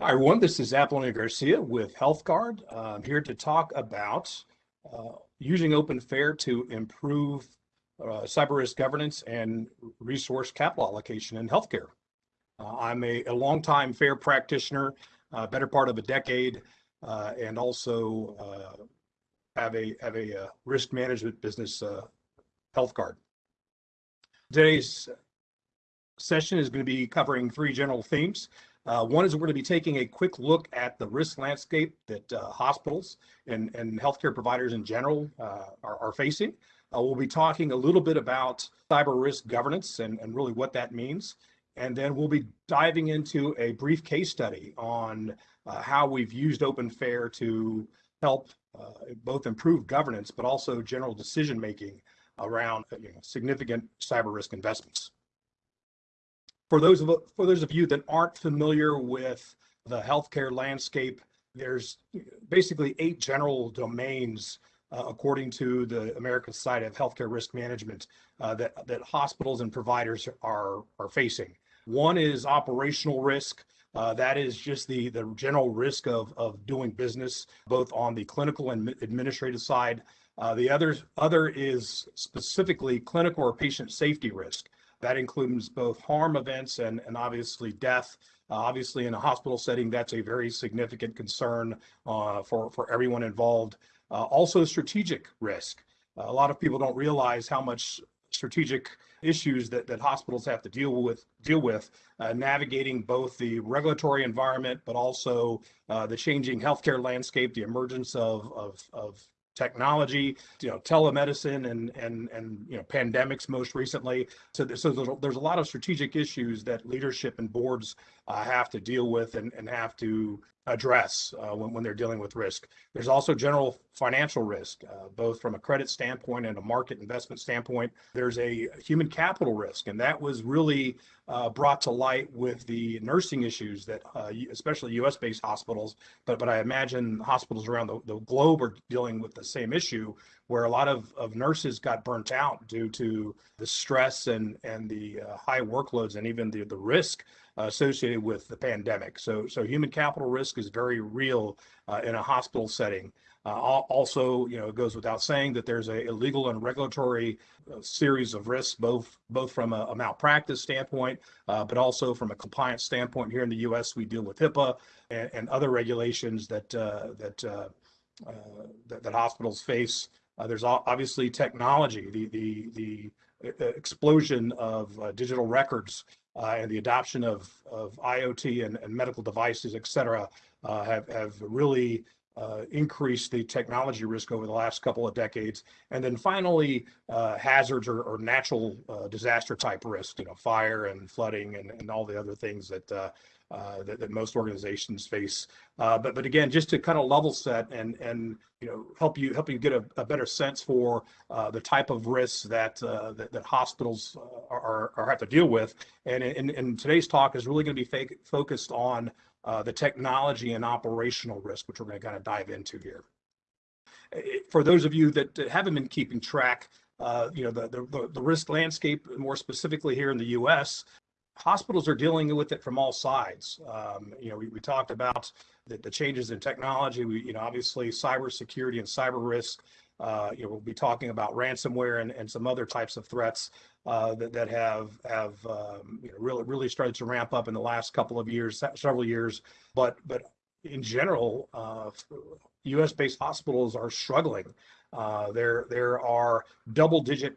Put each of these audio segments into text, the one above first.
Hi, everyone. This is Apolonio Garcia with HealthGuard. I'm here to talk about uh, using OpenFair to improve uh, cyber risk governance and resource capital allocation in healthcare. Uh, I'm a, a longtime FAIR practitioner, uh, better part of a decade, uh, and also have a have a risk management business, HealthGuard. Today's session is going to be covering three general themes. Uh, one is we're going to be taking a quick look at the risk landscape that uh, hospitals and, and healthcare providers in general uh, are, are, facing. Uh, we'll be talking a little bit about cyber risk governance and, and really what that means. And then we'll be diving into a brief case study on uh, how we've used OpenFair to help uh, both improve governance, but also general decision making around you know, significant cyber risk investments for those of for those of you that aren't familiar with the healthcare landscape, there's basically eight general domains uh, according to the American Society of Healthcare Risk Management uh, that that hospitals and providers are are facing. One is operational risk. Uh, that is just the the general risk of of doing business, both on the clinical and administrative side. Uh, the other other is specifically clinical or patient safety risk. That includes both harm events and, and obviously death. Uh, obviously, in a hospital setting, that's a very significant concern uh, for, for everyone involved. Uh, also, strategic risk. a lot of people don't realize how much strategic issues that, that hospitals have to deal with deal with uh, navigating both the regulatory environment but also uh, the changing healthcare landscape the emergence of, of, of technology, you know, telemedicine and and and you know pandemics most recently. So there's, so there's, there's a lot of strategic issues that leadership and boards uh, have to deal with and, and have to address uh, when, when they're dealing with risk. There's also general financial risk, uh, both from a credit standpoint and a market investment standpoint. There's a human capital risk, and that was really uh, brought to light with the nursing issues that, uh, especially U.S.-based hospitals, but but I imagine hospitals around the, the globe are dealing with the same issue, where a lot of, of nurses got burnt out due to the stress and and the uh, high workloads and even the the risk associated with the pandemic. So, so human capital risk is very real uh, in a hospital setting. Uh, also, you know, it goes without saying that there's a, a legal and regulatory uh, series of risks, both both from a, a malpractice standpoint, uh, but also from a compliance standpoint. Here in the U.S., we deal with HIPAA and, and other regulations that that, that, that hospitals face. There's obviously technology, the the the explosion of digital records uh, and the adoption of, of IoT and, and medical devices, et cetera, uh, have, have really uh, increased the technology risk over the last couple of decades. And then finally, uh, hazards or, or natural uh, disaster type risk, you know, fire and flooding and, and all the other things that uh, uh, that, that, most organizations face. Uh, but but again, just to kind of level set and and you know help you help you get a, a better sense for uh, the type of risks that uh, that, that, hospitals uh, are, are have to deal with. And in, in today's talk is really going to be fake, focused on the technology and operational risk, which we're going to kind of dive into here. For those of you that haven't been keeping track, uh, you know, the, the, the risk landscape, more specifically here in the U.S., hospitals are dealing with it from all sides. Um, you know, we, we talked about the, the, changes in technology. We, you know, obviously cybersecurity and cyber risk. Uh, you know, we'll be talking about ransomware and, and some other types of threats uh, that, that have have um, you know, really really started to ramp up in the last couple of years, several years. But but in general, uh, U.S.-based hospitals are struggling. Uh, there there are double-digit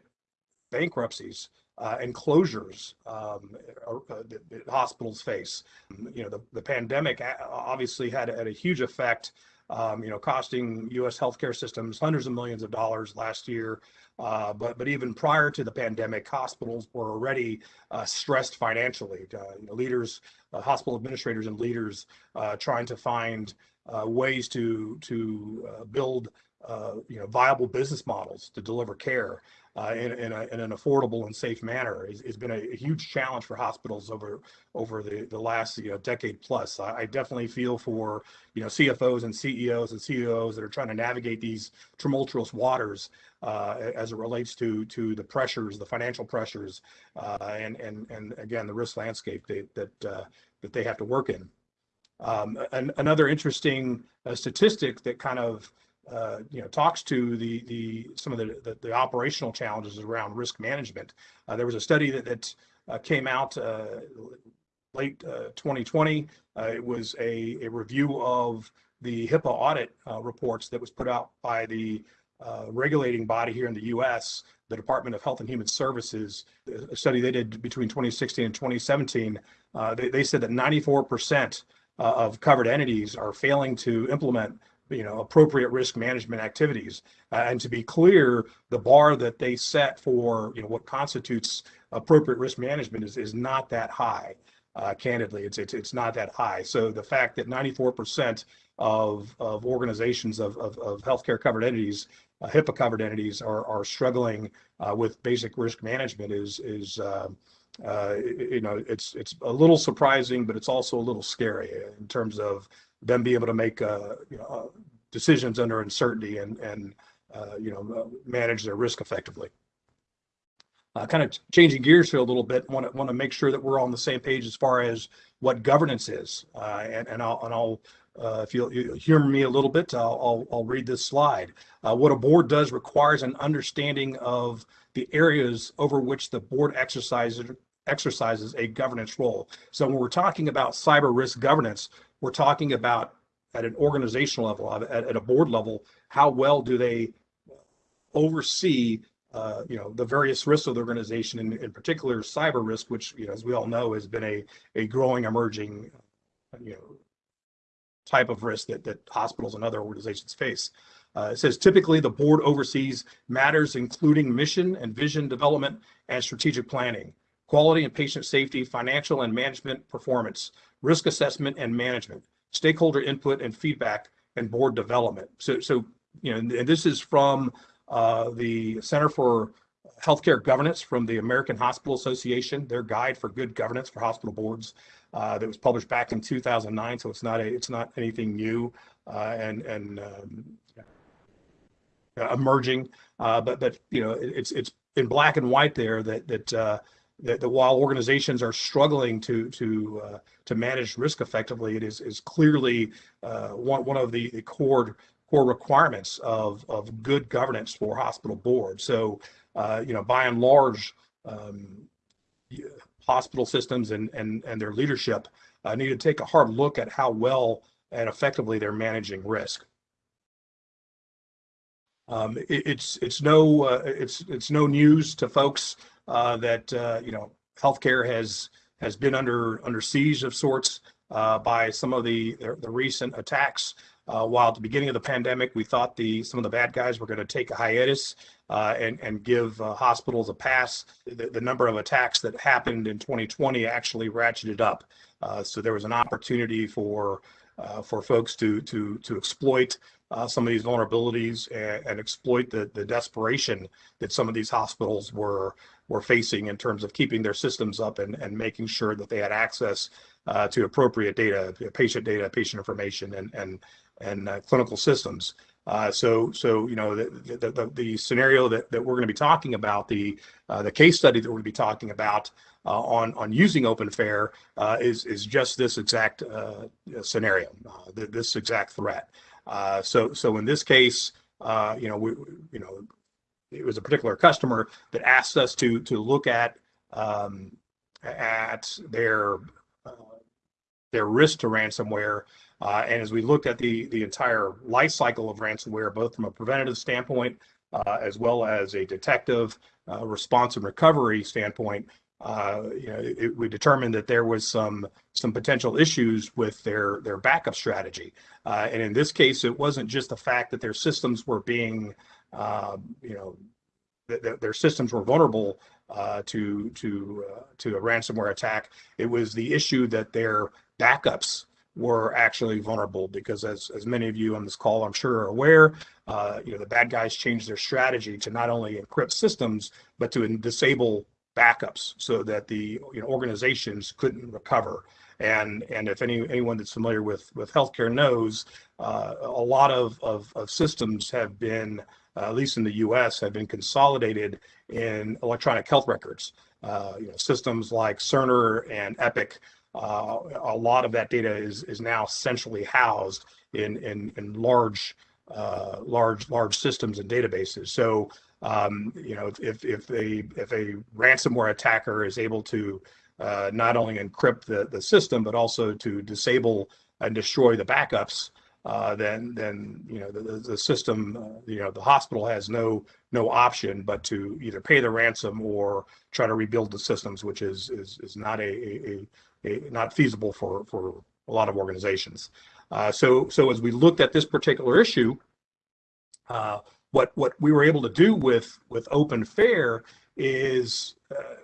bankruptcies uh, and closures um, uh, that, hospitals face. You know, the, the pandemic obviously had, had a huge effect, um, you know, costing U.S. healthcare systems hundreds of millions of dollars last year. Uh, but but even prior to the pandemic, hospitals were already uh, stressed financially. Uh, you know, leaders, uh, hospital administrators, and leaders trying to find ways to to build you know viable business models to deliver care uh, in, in, a, in, an affordable and safe manner has, been a, huge challenge for hospitals over over the, the last you know, decade plus. I, I, definitely feel for you know CFOs and CEOs and CEOs that are trying to navigate these tumultuous waters uh, as it relates to to the pressures, the financial pressures, uh, and and and again the risk landscape that that uh, that they have to work in. Um, an, another interesting uh, statistic that kind of uh, you know talks to the the some of the the, the operational challenges around risk management. Uh, there was a study that that uh, came out uh, late 2020. it was a, a review of the HIPAA audit reports that was put out by the regulating body here in the U.S the Department of Health and Human Services, a study they did between 2016 and 2017, uh, they, they, said that 94% uh, of covered entities are failing to implement you know appropriate risk management activities uh, and to be clear the bar that they set for you know what constitutes appropriate risk management is, is not that high uh, candidly. It's, it's it's not that high. So the fact that 94% of of organizations of, of, of healthcare covered entities uh, HIPAA covered entities are, are struggling uh, with basic risk management is, is uh, uh, you know, it's, it's a little surprising, but it's also a little scary in terms of them being able to make uh, you know, uh, decisions under uncertainty and, and you know, manage their risk effectively. Uh, kind of changing gears here a little bit. Want to want to make sure that we're on the same page as far as what governance is, uh, and and I'll and I'll uh, if you'll, you humor me a little bit, I'll, I'll, I'll read this slide. Uh, what a board does requires an understanding of the areas over which the board exercises exercises a governance role. So when we're talking about cyber risk governance, we're talking about at an organizational level, at, at a board level, how well do they oversee uh, you know the various risks of the organization, in, in particular cyber risk, which you know, as we all know has been a a growing, emerging, you know, type of risk that, that hospitals and other organizations face. Uh, it says typically the board oversees matters including mission and vision development and strategic planning, quality and patient safety, financial and management performance, risk assessment and management, stakeholder input and feedback, and board development. So, so you know, and this is from uh, the Center for Healthcare Governance from the American Hospital Association, their guide for good governance for hospital boards uh, that was published back in 2009. So it's not a, it's not anything new uh, and and um, emerging. Uh, but but you know it's it's in black and white there that that. That, that while organizations are struggling to to uh, to manage risk effectively, it is is clearly uh, one one of the, the core core requirements of of good governance for hospital boards. So, uh, you know, by and large, um, hospital systems and, and, and their leadership uh, need to take a hard look at how well and effectively they're managing risk. Um, it, it's it's no uh, it's it's no news to folks that uh, you know healthcare has has been under under siege of sorts uh, by some of the the, recent attacks. Uh, while at the beginning of the pandemic, we thought the some of the bad guys were going to take a hiatus uh, and and give uh, hospitals a pass. The, the, number of attacks that happened in 2020 actually ratcheted up. Uh, so there was an opportunity for uh, for folks to to to exploit uh, some of these vulnerabilities and, and, exploit the the desperation that some of these hospitals were were facing in terms of keeping their systems up and and making sure that they had access uh, to appropriate data, patient data, patient information, and and and clinical systems. Uh, so, so you know, the, the, the, the, scenario that, that we're going to be talking about, the uh, the case study that we're going to be talking about uh, on on using OpenFair uh, is is just this exact uh, scenario, uh, this exact threat. so, so in this case, you know, we, you know, it was a particular customer that asked us to to look at um, at their their risk to ransomware uh, and as we looked at the, the entire life cycle of ransomware, both from a preventative standpoint uh, as well as a detective uh, response and recovery standpoint, uh, you know, it, we determined that there was some some potential issues with their their backup strategy. Uh, and in this case, it wasn't just the fact that their systems were being, you know, th- their systems were vulnerable uh, to to to a ransomware attack. It was the issue that their backups were actually vulnerable because as, as many of you on this call I'm sure are aware, uh, you know, the bad guys changed their strategy to not only encrypt systems, but to disable backups so that the you know, organizations couldn't recover. And, and if any, anyone that's familiar with, with healthcare knows, uh, a lot of, of, of systems have been, uh, at least in the US, have been consolidated in electronic health records. Uh, you know, systems like Cerner and Epic uh, a lot of that data is is now centrally housed in in, in large uh, large large systems and databases. So um, you know if if a if a ransomware attacker is able to uh, not only encrypt the the system but also to disable and destroy the backups, uh, then then you know the, the system uh, you know the hospital has no no option but to either pay the ransom or try to rebuild the systems, which is is is not a, a, a not feasible for for a lot of organizations. Uh, so so as we looked at this particular issue, uh, what what we were able to do with with Open Fair is uh,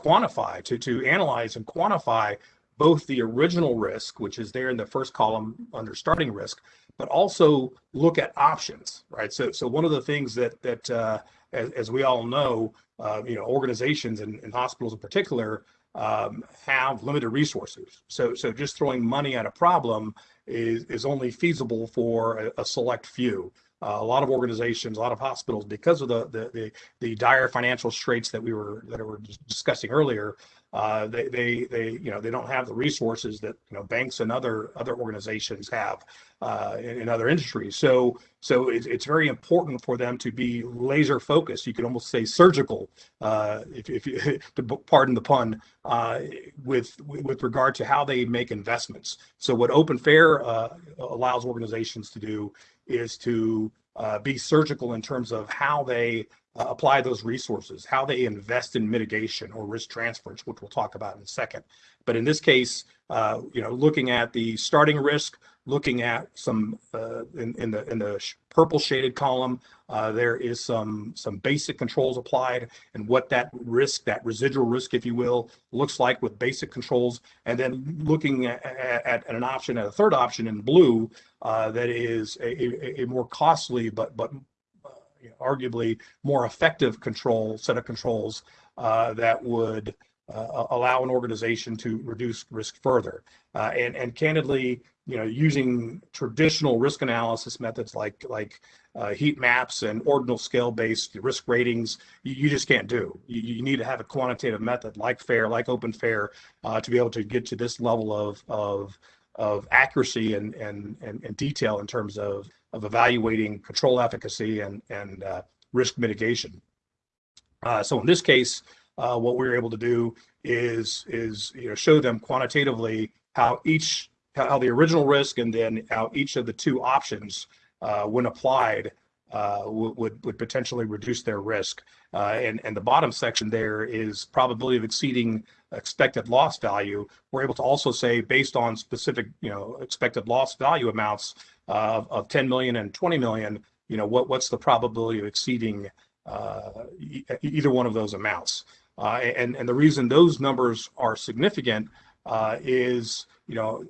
quantify to to analyze and quantify both the original risk, which is there in the first column under starting risk, but also look at options, right? So, so one of the things that that uh, as, as, we all know, uh, you know, organizations and, and hospitals in particular um, have limited resources. So, so just throwing money at a problem is is only feasible for a, a select few. Uh, a lot of organizations, a lot of hospitals, because of the, the the the dire financial straits that we were that we were discussing earlier, uh, they, they, they, you know, they don't have the resources that you know banks and other other organizations have uh, in, in, other industries. So, so it's, it's very important for them to be laser focused. You could almost say surgical, uh, if, if you, to pardon the pun, uh, with with regard to how they make investments. So, what Open Fair uh, allows organizations to do is to uh, be surgical in terms of how they uh, apply those resources, how they invest in mitigation or risk transference, which we'll talk about in a second. But in this case, uh, you know, looking at the starting risk, looking at some uh, in, in, the in the purple shaded column, uh, there is some some basic controls applied and what that risk, that residual risk, if you will, looks like with basic controls, and then looking at, at, at an option, at a third option in blue, uh, that is a, a, a more costly but but know, arguably more effective control set of controls uh, that would uh, allow an organization to reduce risk further. Uh, and and candidly, you know, using traditional risk analysis methods like like uh, heat maps and ordinal scale based risk ratings, you, you just can't do. You, you, need to have a quantitative method like FAIR, like Open FAIR, uh, to be able to get to this level of of of accuracy and, and, and, and detail in terms of of evaluating control efficacy and, and uh, risk mitigation. Uh, so in this case, uh, what we were able to do is, is you know, show them quantitatively how each, how the original risk and then how each of the two options, uh, when applied, uh, would, would potentially reduce their risk. Uh, and, and the bottom section there is probability of exceeding expected loss value. We're able to also say based on specific, you know, expected loss value amounts, of, of 10 million and 20 million, you know, what, what's the probability of exceeding uh, e either one of those amounts? Uh, and, and the reason those numbers are significant uh, is, you know,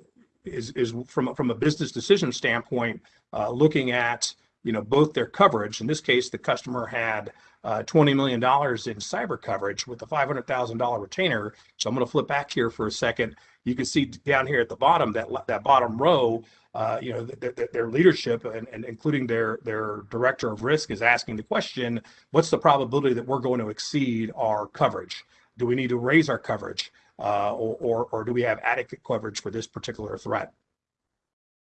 is, is from, from a business decision standpoint, uh, looking at, you know, both their coverage. In this case, the customer had uh, $20 million in cyber coverage with a $500,000 retainer. So I'm going to flip back here for a second. You can see down here at the bottom, that, that bottom row, uh, you know, th- th- their leadership and, and including their their director of risk is asking the question, what's the probability that we're going to exceed our coverage? Do we need to raise our coverage, uh, or, or, or do we have adequate coverage for this particular threat?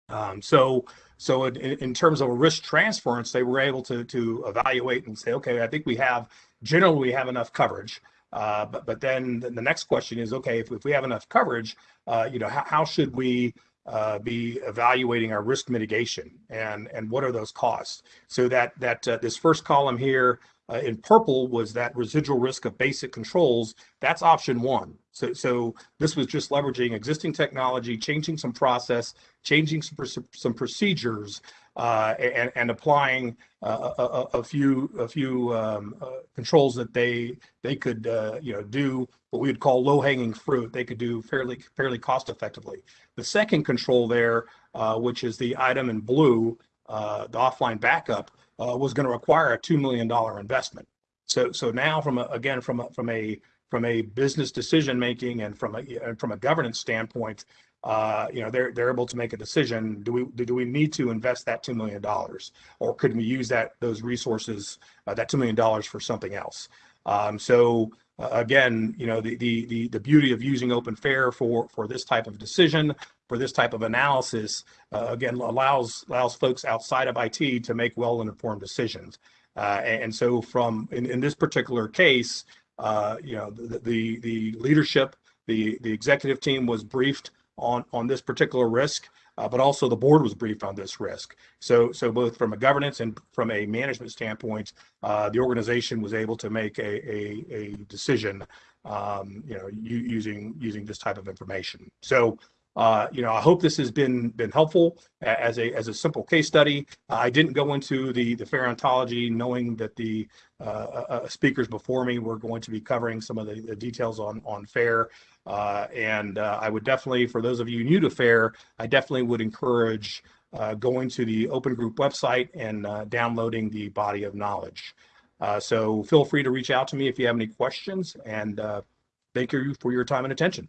Um, so, so in, in, terms of a risk transference, they were able to to evaluate and say, okay, I think we have generally we have enough coverage. Uh, but but then the next question is, okay, if, if we have enough coverage, uh, you know, how, how should we uh, be evaluating our risk mitigation and and what are those costs. So that that uh, this first column here uh, in purple was that residual risk of basic controls. That's option one. So so this was just leveraging existing technology changing some process changing some, some procedures and, and applying uh, a, a, few a few um, uh, controls that they they could uh, you know do what we would call low hanging fruit. They could do fairly fairly cost effectively. The second control there, uh, which is the item in blue, uh, the offline backup, was going to require a two million dollar investment. So so now from a, again from a, from a from a business decision making and from a and from a governance standpoint, uh, you know, they're they're able to make a decision. Do we do we need to invest that two million dollars, or could we use that those resources, uh, that two million dollars, for something else? Um, so uh, again, you know, the, the, the, the beauty of using open fair for, for this type of decision, for this type of analysis, uh, again, allows, allows folks outside of IT to make well-informed decisions. Uh, and, and so from, in, in this particular case, uh, you know, the, the, the leadership, the, the executive team was briefed on, on this particular risk uh, but also the board was briefed on this risk. So, so both from a governance and from a management standpoint, uh, the organization was able to make a, a, a decision, um, you know, using using this type of information. So, uh, you know, I hope this has been been helpful as a as a simple case study. I didn't go into the the fair ontology, knowing that the uh, uh, uh, speakers before me were going to be covering some of the, the details on on fair. Uh, and uh, I would definitely, for those of you new to fair, I definitely would encourage going to the Open Group website and downloading the body of knowledge. so feel free to reach out to me if you have any questions. And thank you for your time and attention.